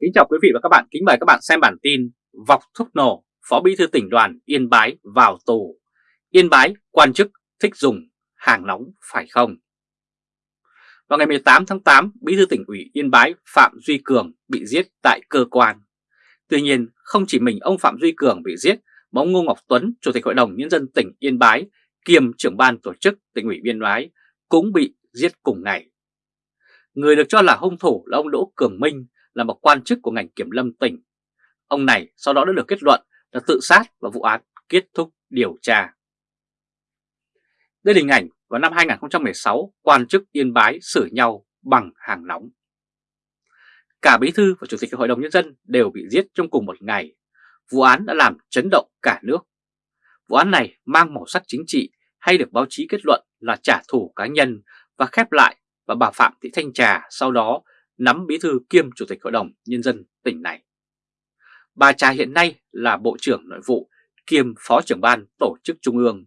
Kính chào quý vị và các bạn, kính mời các bạn xem bản tin Vọc thuốc nổ, Phó Bí thư tỉnh đoàn Yên Bái vào tù. Yên Bái, quan chức thích dùng hàng nóng phải không? Vào ngày 18 tháng 8, Bí thư tỉnh ủy Yên Bái Phạm Duy Cường bị giết tại cơ quan. Tuy nhiên, không chỉ mình ông Phạm Duy Cường bị giết, mà ông Ngô Ngọc Tuấn, Chủ tịch Hội đồng Nhân dân tỉnh Yên Bái, kiêm trưởng ban tổ chức tỉnh ủy Yên Bái, cũng bị giết cùng ngày. Người được cho là hung thủ là ông Đỗ Cường Minh, là một quan chức của ngành kiểm lâm tỉnh. Ông này sau đó đã được kết luận là tự sát và vụ án kết thúc điều tra. Đây là hình ảnh vào năm 2016 quan chức Yên Bái xử nhau bằng hàng nóng. Cả Bí Thư và Chủ tịch Hội đồng Nhân dân đều bị giết trong cùng một ngày. Vụ án đã làm chấn động cả nước. Vụ án này mang màu sắc chính trị hay được báo chí kết luận là trả thù cá nhân và khép lại và bà Phạm Thị Thanh Trà sau đó nắm bí thư kiêm chủ tịch hội đồng nhân dân tỉnh này. Bà Trà hiện nay là Bộ trưởng Nội vụ kiêm Phó trưởng ban tổ chức Trung ương.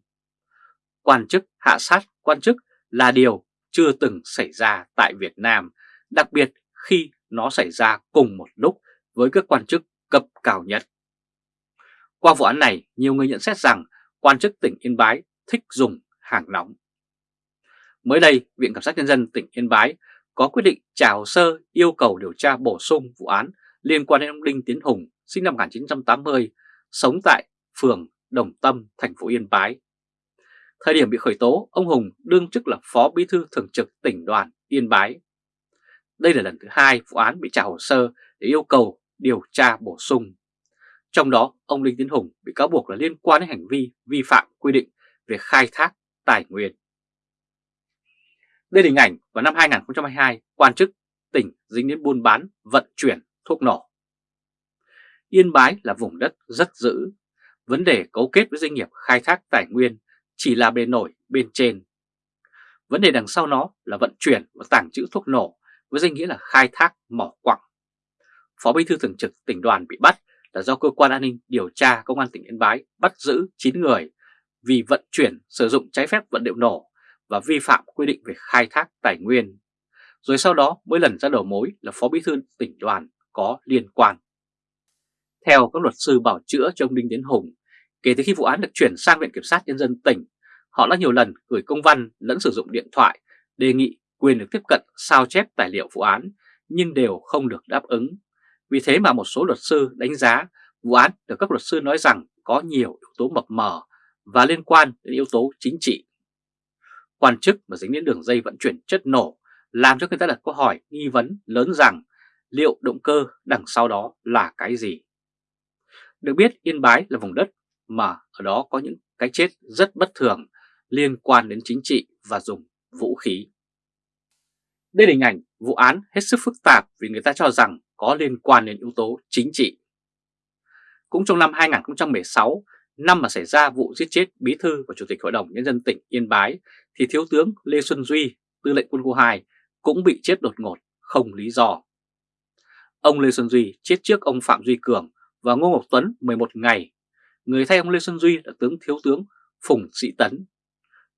Quan chức hạ sát quan chức là điều chưa từng xảy ra tại Việt Nam, đặc biệt khi nó xảy ra cùng một lúc với các quan chức cấp cao nhất. Qua vụ án này, nhiều người nhận xét rằng quan chức tỉnh Yên Bái thích dùng hàng nóng. Mới đây, Viện Kiểm sát Nhân dân tỉnh Yên Bái có quyết định trả hồ sơ yêu cầu điều tra bổ sung vụ án liên quan đến ông Đinh Tiến Hùng sinh năm 1980, sống tại phường Đồng Tâm, thành phố Yên Bái. Thời điểm bị khởi tố, ông Hùng đương chức là Phó Bí thư Thường trực tỉnh đoàn Yên Bái. Đây là lần thứ hai vụ án bị trả hồ sơ để yêu cầu điều tra bổ sung. Trong đó, ông Đinh Tiến Hùng bị cáo buộc là liên quan đến hành vi vi phạm quy định về khai thác tài nguyên. Đây là hình ảnh vào năm 2022, quan chức tỉnh dính đến buôn bán, vận chuyển thuốc nổ. Yên Bái là vùng đất rất dữ. Vấn đề cấu kết với doanh nghiệp khai thác tài nguyên chỉ là bề nổi bên trên. Vấn đề đằng sau nó là vận chuyển và tàng trữ thuốc nổ với danh nghĩa là khai thác mỏ quặng. Phó Bí thư Thường trực tỉnh đoàn bị bắt là do cơ quan an ninh điều tra công an tỉnh Yên Bái bắt giữ 9 người vì vận chuyển sử dụng trái phép vật liệu nổ và vi phạm quy định về khai thác tài nguyên. Rồi sau đó mới lần ra đầu mối là Phó Bí thư tỉnh đoàn có liên quan. Theo các luật sư bảo chữa cho ông Đinh Tiến Hùng, kể từ khi vụ án được chuyển sang Viện Kiểm sát Nhân dân tỉnh, họ đã nhiều lần gửi công văn lẫn sử dụng điện thoại đề nghị quyền được tiếp cận sao chép tài liệu vụ án nhưng đều không được đáp ứng. Vì thế mà một số luật sư đánh giá vụ án được các luật sư nói rằng có nhiều yếu tố mập mờ và liên quan đến yếu tố chính trị quan chức mà dính đến đường dây vận chuyển chất nổ làm cho người ta đặt câu hỏi nghi vấn lớn rằng liệu động cơ đằng sau đó là cái gì. Được biết Yên Bái là vùng đất mà ở đó có những cái chết rất bất thường liên quan đến chính trị và dùng vũ khí. Đây là hình ảnh vụ án hết sức phức tạp vì người ta cho rằng có liên quan đến yếu tố chính trị. Cũng trong năm 2016, năm mà xảy ra vụ giết chết Bí thư và Chủ tịch Hội đồng Nhân dân tỉnh Yên Bái thì Thiếu tướng Lê Xuân Duy, tư lệnh quân khu 2 cũng bị chết đột ngột, không lý do. Ông Lê Xuân Duy chết trước ông Phạm Duy Cường và Ngô Ngọc Tuấn 11 ngày. Người thay ông Lê Xuân Duy là tướng Thiếu tướng Phùng Sĩ Tấn.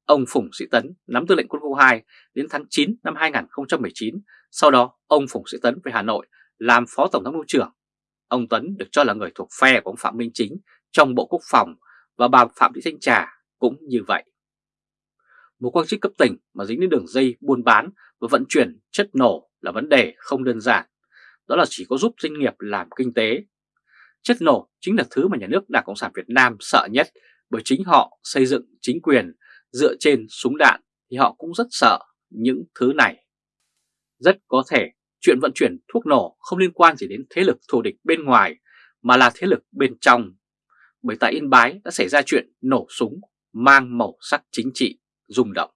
Ông Phùng Sĩ Tấn nắm tư lệnh quân khu 2 đến tháng 9 năm 2019, sau đó ông Phùng Sĩ Tấn về Hà Nội làm Phó Tổng thống mưu trưởng. Ông Tuấn được cho là người thuộc phe của ông Phạm Minh Chính trong Bộ Quốc phòng và bà Phạm Thị Thanh Trà cũng như vậy một quan chức cấp tỉnh mà dính đến đường dây buôn bán và vận chuyển chất nổ là vấn đề không đơn giản. Đó là chỉ có giúp doanh nghiệp làm kinh tế. Chất nổ chính là thứ mà nhà nước Đảng Cộng sản Việt Nam sợ nhất bởi chính họ xây dựng chính quyền dựa trên súng đạn thì họ cũng rất sợ những thứ này. Rất có thể chuyện vận chuyển thuốc nổ không liên quan gì đến thế lực thù địch bên ngoài mà là thế lực bên trong. Bởi tại Yên Bái đã xảy ra chuyện nổ súng mang màu sắc chính trị rung động.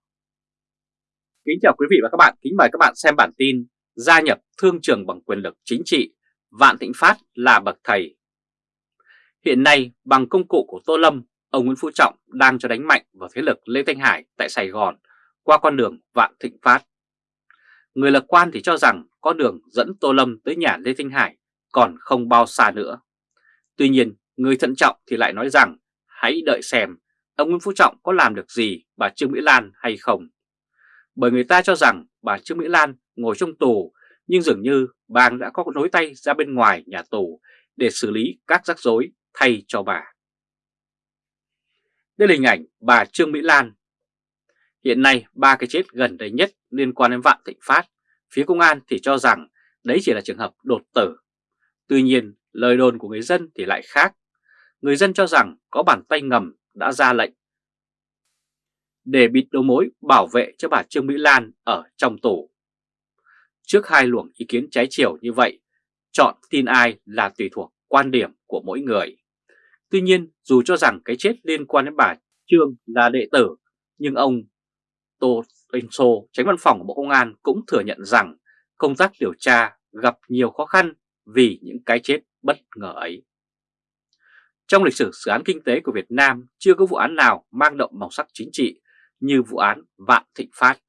Kính chào quý vị và các bạn, kính mời các bạn xem bản tin Gia nhập thương trường bằng quyền lực chính trị, Vạn Thịnh Phát là bậc thầy. Hiện nay, bằng công cụ của Tô Lâm, ông Nguyễn Phú Trọng đang cho đánh mạnh vào thế lực Lê Thanh Hải tại Sài Gòn qua con đường Vạn Thịnh Phát. Người lạc quan thì cho rằng con đường dẫn Tô Lâm tới nhà Lê Thanh Hải còn không bao xa nữa. Tuy nhiên, người thận trọng thì lại nói rằng hãy đợi xem ông Nguyễn Phú Trọng có làm được gì bà Trương Mỹ Lan hay không. Bởi người ta cho rằng bà Trương Mỹ Lan ngồi trong tù nhưng dường như bà đã có nối tay ra bên ngoài nhà tù để xử lý các rắc rối thay cho bà. Đây là hình ảnh bà Trương Mỹ Lan. Hiện nay ba cái chết gần đây nhất liên quan đến Vạn Thịnh Phát, phía công an thì cho rằng đấy chỉ là trường hợp đột tử. Tuy nhiên lời đồn của người dân thì lại khác. Người dân cho rằng có bàn tay ngầm đã ra lệnh để bịt đầu mối bảo vệ cho bà Trương Mỹ Lan ở trong tù. Trước hai luồng ý kiến trái chiều như vậy, chọn tin ai là tùy thuộc quan điểm của mỗi người. Tuy nhiên, dù cho rằng cái chết liên quan đến bà Trương là đệ tử, nhưng ông Tô Anh Sô, tránh văn phòng của Bộ Công an cũng thừa nhận rằng công tác điều tra gặp nhiều khó khăn vì những cái chết bất ngờ ấy. Trong lịch sử dự án kinh tế của Việt Nam chưa có vụ án nào mang đậm màu sắc chính trị như vụ án Vạn Thịnh Phát.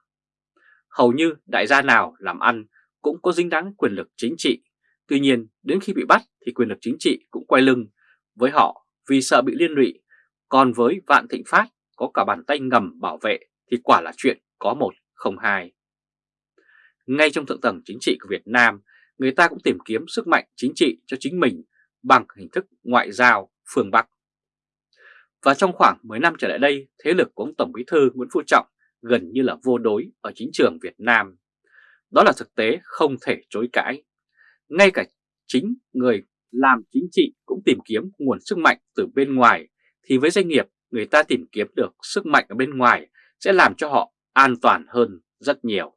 Hầu như đại gia nào làm ăn cũng có dính dáng quyền lực chính trị, tuy nhiên đến khi bị bắt thì quyền lực chính trị cũng quay lưng với họ vì sợ bị liên lụy, còn với Vạn Thịnh Phát có cả bàn tay ngầm bảo vệ thì quả là chuyện có một không hai. Ngay trong thượng tầng chính trị của Việt Nam, người ta cũng tìm kiếm sức mạnh chính trị cho chính mình bằng hình thức ngoại giao phương Bắc. Và trong khoảng 10 năm trở lại đây, thế lực của ông Tổng Bí thư Nguyễn Phú Trọng gần như là vô đối ở chính trường Việt Nam. Đó là thực tế không thể chối cãi. Ngay cả chính người làm chính trị cũng tìm kiếm nguồn sức mạnh từ bên ngoài, thì với doanh nghiệp người ta tìm kiếm được sức mạnh ở bên ngoài sẽ làm cho họ an toàn hơn rất nhiều.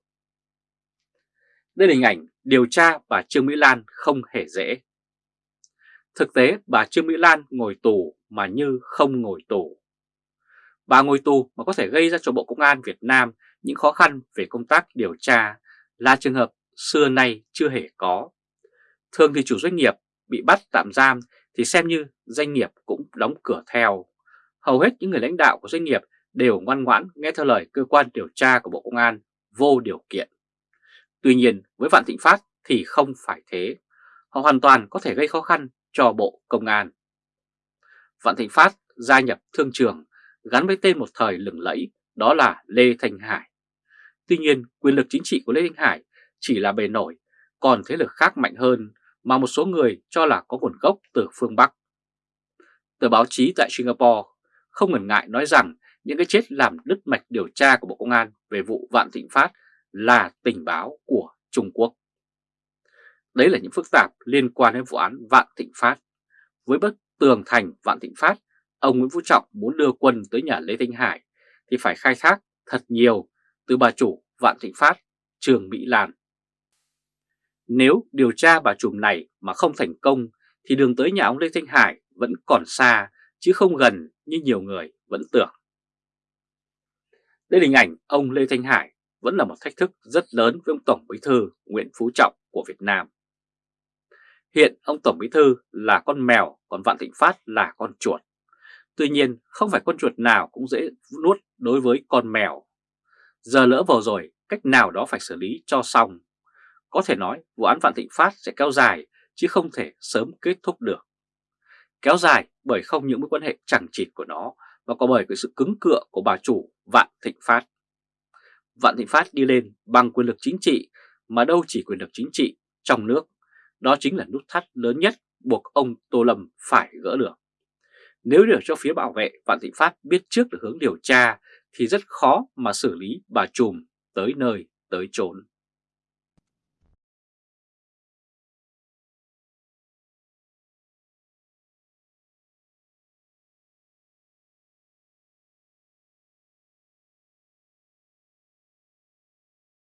Đây là hình ảnh điều tra bà Trương Mỹ Lan không hề dễ. Thực tế, bà Trương Mỹ Lan ngồi tù mà như không ngồi tù. Bà ngồi tù mà có thể gây ra cho Bộ Công an Việt Nam những khó khăn về công tác điều tra là trường hợp xưa nay chưa hề có. Thường thì chủ doanh nghiệp bị bắt tạm giam thì xem như doanh nghiệp cũng đóng cửa theo. Hầu hết những người lãnh đạo của doanh nghiệp đều ngoan ngoãn nghe theo lời cơ quan điều tra của Bộ Công an vô điều kiện. Tuy nhiên, với Vạn Thịnh Phát thì không phải thế. Họ hoàn toàn có thể gây khó khăn cho Bộ Công an. Vạn Thịnh Phát gia nhập thương trường gắn với tên một thời lừng lẫy đó là Lê Thanh Hải. Tuy nhiên quyền lực chính trị của Lê Thanh Hải chỉ là bề nổi, còn thế lực khác mạnh hơn mà một số người cho là có nguồn gốc từ phương Bắc. Tờ báo chí tại Singapore không ngần ngại nói rằng những cái chết làm đứt mạch điều tra của Bộ Công an về vụ Vạn Thịnh Phát là tình báo của Trung Quốc. Đấy là những phức tạp liên quan đến vụ án Vạn Thịnh Phát. Với bức tường thành Vạn Thịnh Phát, ông Nguyễn Phú Trọng muốn đưa quân tới nhà Lê Thanh Hải thì phải khai thác thật nhiều từ bà chủ Vạn Thịnh Phát, Trường Mỹ Lan. Nếu điều tra bà trùm này mà không thành công thì đường tới nhà ông Lê Thanh Hải vẫn còn xa chứ không gần như nhiều người vẫn tưởng. Đây là hình ảnh ông Lê Thanh Hải vẫn là một thách thức rất lớn với ông Tổng Bí thư Nguyễn Phú Trọng của Việt Nam. Hiện ông Tổng Bí Thư là con mèo, còn Vạn Thịnh Phát là con chuột. Tuy nhiên, không phải con chuột nào cũng dễ nuốt đối với con mèo. Giờ lỡ vào rồi, cách nào đó phải xử lý cho xong. Có thể nói vụ án Vạn Thịnh Phát sẽ kéo dài chứ không thể sớm kết thúc được. Kéo dài bởi không những mối quan hệ chẳng chịt của nó mà có bởi cái sự cứng cựa của bà chủ Vạn Thịnh Phát. Vạn Thịnh Phát đi lên bằng quyền lực chính trị mà đâu chỉ quyền lực chính trị trong nước đó chính là nút thắt lớn nhất buộc ông Tô Lâm phải gỡ được. Nếu để cho phía bảo vệ, Vạn Thịnh Phát biết trước được hướng điều tra thì rất khó mà xử lý bà trùm tới nơi, tới chốn.